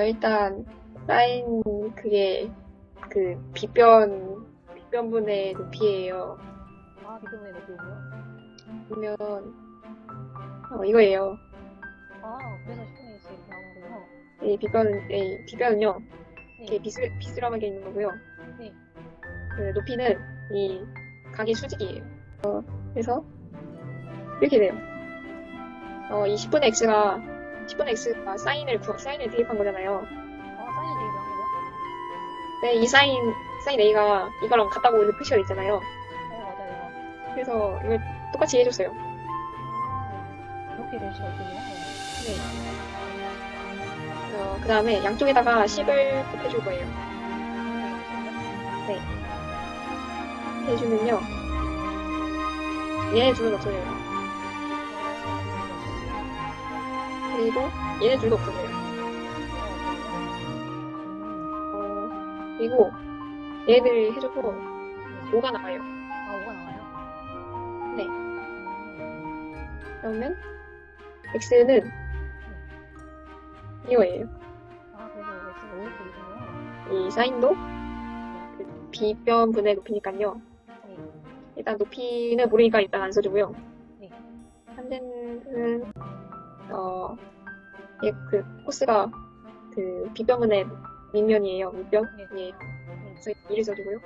일단 사인 그게 그 빗변 빗변분의 높이예요. 아, 비교문의 높이고요. 보면 어, 이거예요. 아, 그래서 10분의 1씩 이렇게 나오는군요. 이 빗변은 이 빗변은요 이렇게 네. 비스 비스름하게 있는 거고요. 네. 그 높이는 이 각의 수직이에요. 어, 그래서 이렇게 돼요. 어, 이 10분의 x가 10분의 x가 사인을 구- 사인을 대입한 거잖아요. 아, 사인을 되게 명하고요. 네, 이 사인 사인 a가 이거랑 같다고 이렇게 표시가 있잖아요. 어, 맞아요. 그래서 이걸 똑같이 해줬어요. 아, 이렇게 될 수가 있군요. 네. 어, 그 다음에 양쪽에다가 10을 곱해줄 거예요. 해주면요. 얘네 둘은 없어져요. 그리고 얘네 둘도 없어져요. 어, 그리고 얘들 해주고 5가 나와요. 아, 5가 나와요? 네. 음, 그러면 x는 이거예요. 아, 그래서 X가 5 이렇게 되군요. 이 사인도 그 비변분의 높이니까요. 네. 일단 높이는 모르니까 일단 안 써주고요. 네. 한대는 어, 얘그 코스가 그 비변분의 밑면이에요. 밑변이에요. 네. 그래서 2를 써주고요.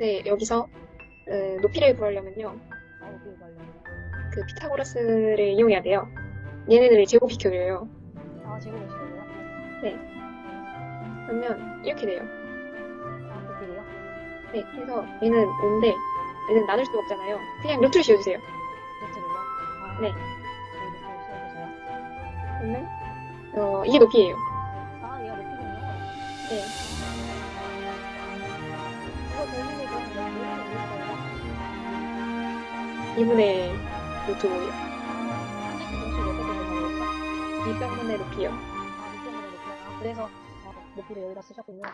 네, 여기서 어, 높이를 구하려면요. 그 피타고라스를 이용해야 돼요. 얘네들을 제곱시켜줘요. 아, 제곱을 시켜줘요? 그러면 이렇게 돼요. 아, 높이를요? 네, 그래서 얘는 5인데 얘는 나눌 수가 없잖아요. 그냥 루트를 씌워주세요. 루트를요? 아, 네. 네. 그러면 어, 이게 높이예요. 아, 얘가 높이군요. 네. 이거 대신에 그럼 몇 분의 거예요? 2분의 루트 5예요. 한 장씩 공식 몇 개를 넣어볼까? 2병분의 높이요. 아, 밑변분의 높이. 아, 그래서 아, 높이를 여기다 쓰셨군요. 네.